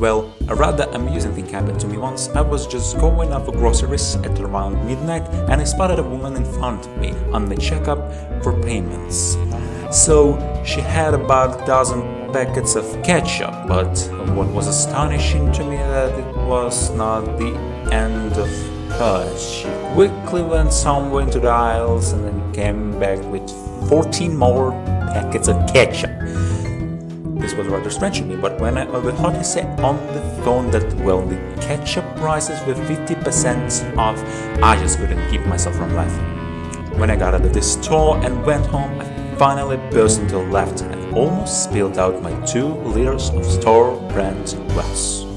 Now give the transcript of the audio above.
Well, a rather amusing thing happened to me once. I was just going out for groceries at around midnight and I spotted a woman in front of me on the checkup for payments. So she had about a dozen packets of ketchup, but what was astonishing to me that it was not the end of her. She quickly went somewhere into the aisles and then came back with 14 more packets of ketchup. This was rather strange to me, but when I overheard her say on the phone that, well, the ketchup prices were 50% off, I just couldn't keep myself from laughing. When I got out of the store and went home, I finally burst into laughter and almost spilled out my two liters of store brand Wells.